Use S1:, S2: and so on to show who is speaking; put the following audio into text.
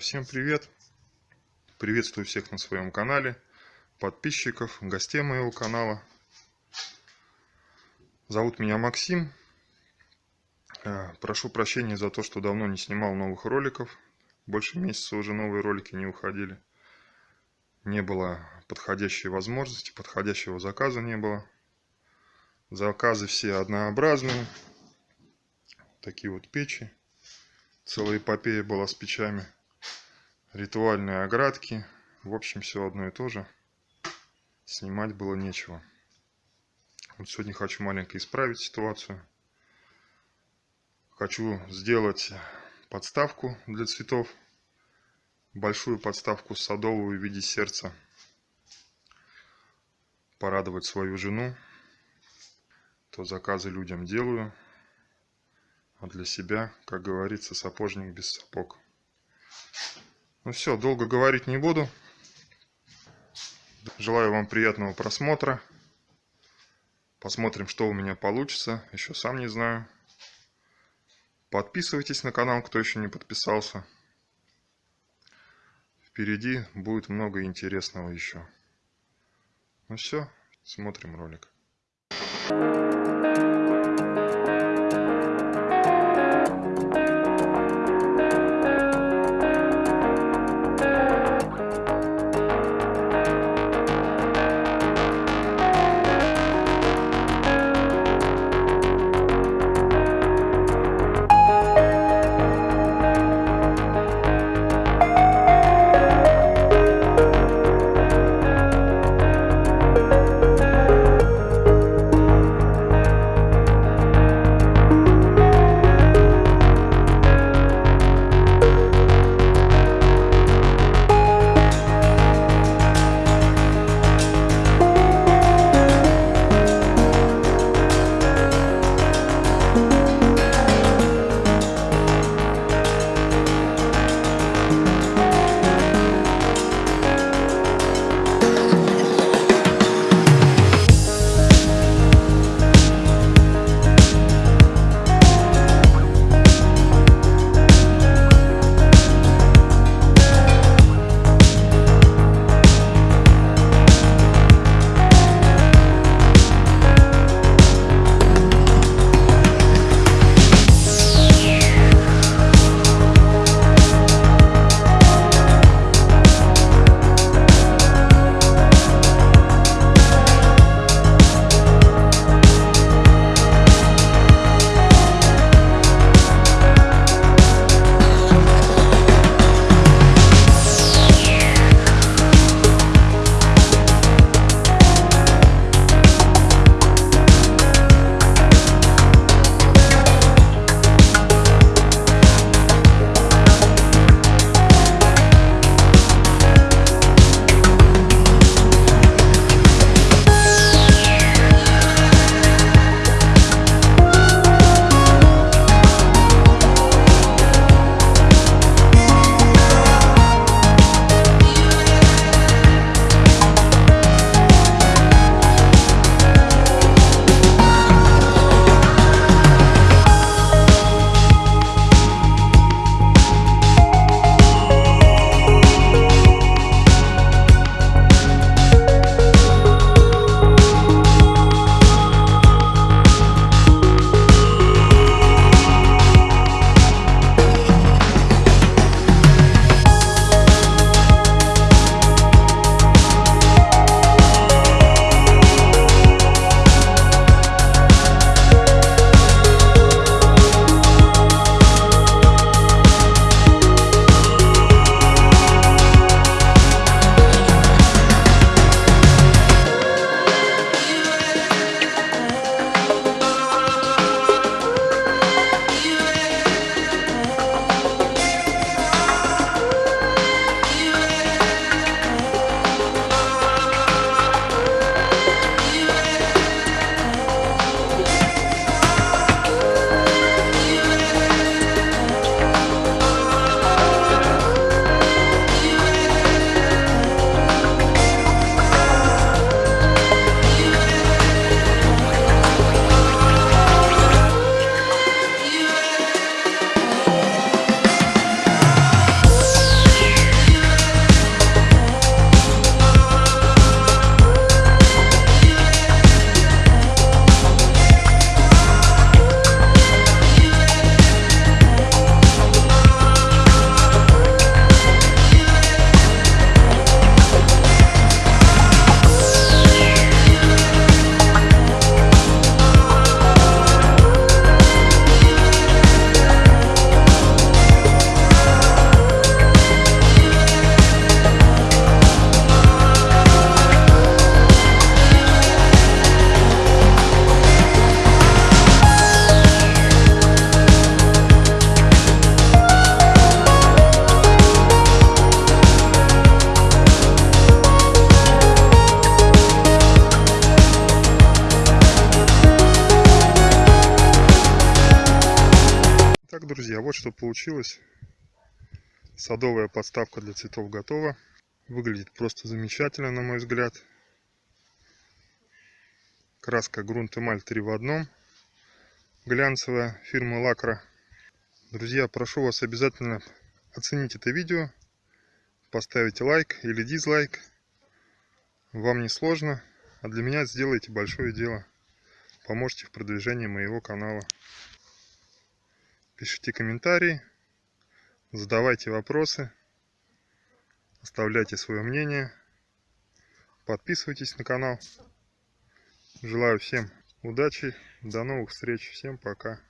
S1: всем привет! Приветствую всех на своем канале, подписчиков, гостей моего канала. Зовут меня Максим. Э, прошу прощения за то, что давно не снимал новых роликов. Больше месяца уже новые ролики не уходили. Не было подходящей возможности, подходящего заказа не было. Заказы все однообразные. Такие вот печи. Целая эпопея была с печами ритуальные оградки. В общем, все одно и то же. Снимать было нечего. Вот сегодня хочу маленько исправить ситуацию. Хочу сделать подставку для цветов. Большую подставку садовую в виде сердца. Порадовать свою жену. То заказы людям делаю. А для себя, как говорится, сапожник без сапог. Ну все, долго говорить не буду. Желаю вам приятного просмотра. Посмотрим, что у меня получится. Еще сам не знаю. Подписывайтесь на канал, кто еще не подписался. Впереди будет много интересного еще. Ну все, смотрим ролик. друзья, вот что получилось. Садовая подставка для цветов готова. Выглядит просто замечательно, на мой взгляд. Краска грунт эмаль 3 в одном. Глянцевая фирмы Лакра. Друзья, прошу вас обязательно оценить это видео. Поставите лайк или дизлайк. Вам не сложно, а для меня сделайте большое дело. Поможете в продвижении моего канала. Пишите комментарии, задавайте вопросы, оставляйте свое мнение, подписывайтесь на канал. Желаю всем удачи, до новых встреч, всем пока.